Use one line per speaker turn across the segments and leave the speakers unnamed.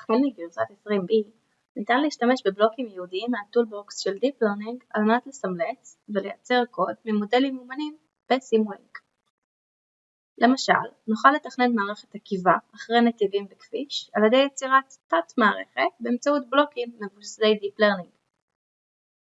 החל מגרסת 20B ניתן להשתמש בבלוקים ייעודיים מהטולבוקס של Deep Learning על מנת לסמלץ ולייצר קוד ממודלים מאומנים בסימולינק. למשל, נוכל לתכנן מערכת עקיבה אחרי נתיבים בכביש על ידי יצירת תת מערכת באמצעות בלוקים מבוססי Deep Learning.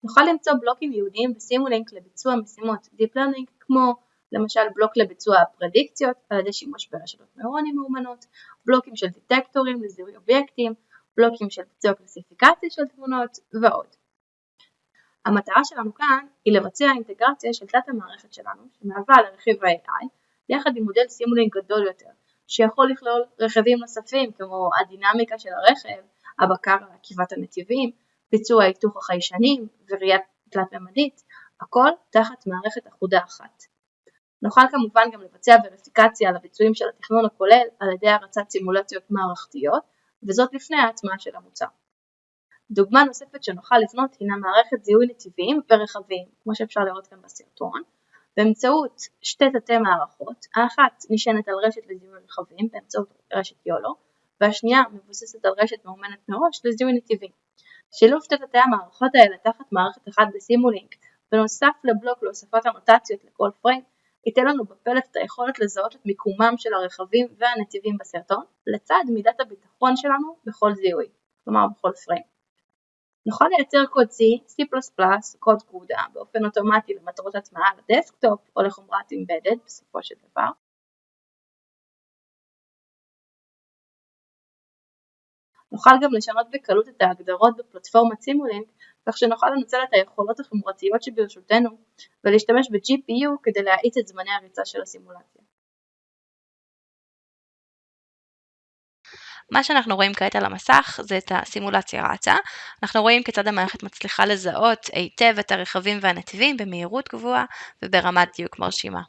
נוכל למצוא בלוקים ייעודיים בסימולינק לביצוע משימות Deep Learning כמו למשל בלוק לביצוע הפרדיקציות על ידי שימוש ברשתות נוירונים מאומנות, בלוקים של דטקטורים לזיהוי אובייקטים, בלוקים של ביצוע קלסיפיקציה של תמונות ועוד. המטרה שלנו כאן היא לבצע אינטגרציה של תת המערכת שלנו שמהווה לרכיב ה-AI יחד עם מודל סימולינק גדול יותר שיכול לכלול רכיבים נוספים כמו הדינמיקה של הרכב, הבקר על עקיבת הנתיבים, ביצוע היתוך החיישנים וראייה תלת ממדית, הכל תחת מערכת אחודה אחת. נוכל כמובן גם לבצע וריפיקציה על הביצועים של התכנון הכולל על ידי הרצת סימולציות מערכתיות וזאת לפני ההטמעה של המוצר. דוגמה נוספת שנוכל לבנות הינה מערכת זיהוי נתיבים ורכבים, כמו שאפשר לראות כאן בסרטון, באמצעות שתי תתי מערכות, האחת נשענת על רשת לזיהוי רכבים באמצעות רשת יולו, והשנייה מבוססת על רשת מאומנת מראש לזיהוי נתיבים. שילוב שתי תתי המערכות האלה תחת מערכת אחת בסימולינק, בנוסף לבלוק להוספת אנוטציות לכל פריים, ייתן לנו בפלט את היכולת לזהות את מיקומם של הרכבים והנתיבים בסרטון, לצד מידת הביטחון שלנו בכל זיהוי, כלומר בכל פריים. נוכל לייצר קוד C, C++, קוד CUDA, באופן אוטומטי למטרות הטמעה לדסקטופ או לחומרת אמבדד בסופו של דבר. נוכל גם לשנות בקלות את ההגדרות בפלטפורמת סימולינק כך שנוכל לנצל את היכולות החומרתיות שברשותנו ולהשתמש ב-GPU כדי להאיץ את זמני הריצה של הסימולציה.
מה שאנחנו רואים כעת על המסך זה את הסימולציה רצה. אנחנו רואים כיצד המערכת מצליחה לזהות היטב את הרכבים והנתיבים במהירות גבוהה וברמת דיוק מרשימה.